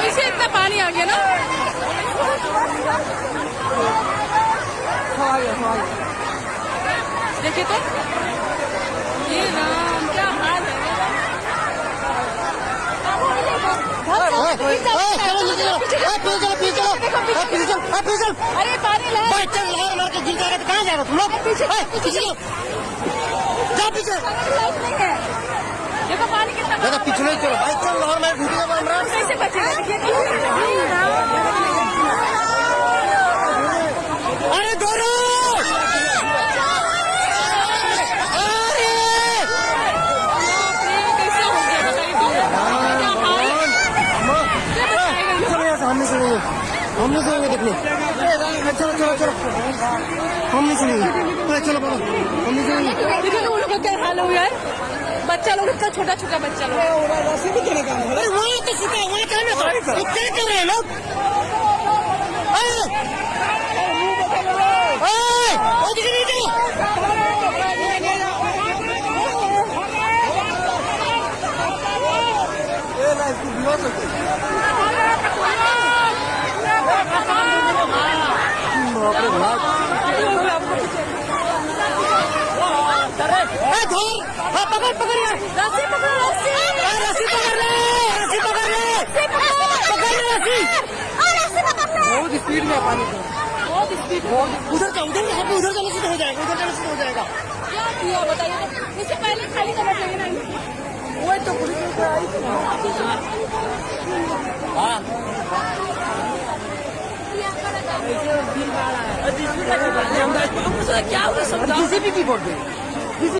पीछे इतना पानी आ गया ना। देखिए तो। ये राम क्या हाल है? अरे पानी ला। मार के गिर जाएगा कहाँ जाएगा तुम लोग? पीछे। जा पीछे। देखो पानी कितना दादा पिछले चलो भाई चल लहर मैं रहा कैसे बचेगा देखिए अरे दोरो अरे कैसे हो गया बताइए तो क्या हाल क्या बताएगा ये? चलो यहाँ से हम नहीं सुनेंगे हम नहीं सुनेंगे देखने। चलो चलो चलो। हम नहीं सुनेंगे अरे चलो बोलो हम नहीं सुनेंगे देखो ना उन लोग का क्या हाल हो गया है। बच्चा लोग इतना छोटा छोटा बच्चा लोग। अरे वहाँ तो सीखा वहाँ कहने तो ये क्या कर रहे हैं लोग? अरे अरे ओ दिखे नहीं देखो ए धोर हाँ पकड़ पकड़ रस्सी पकड़ो रस्सी रस्सी पकड़ ले रस्सी पकड़। ले पकड़ ले। रस्सी बहुत स्पीड में पानी तो। बहुत स्पीड उधर का उधर यहाँ पे उधर जाने से तो हो जाएगा उधर जाने से तो हो जाएगा। क्या किया बताइए। इससे पहले खाली करना चाहिए ना। वही तो पुलिस आई थी। क्या हुआ समझाओ। किसी भी की बोल रही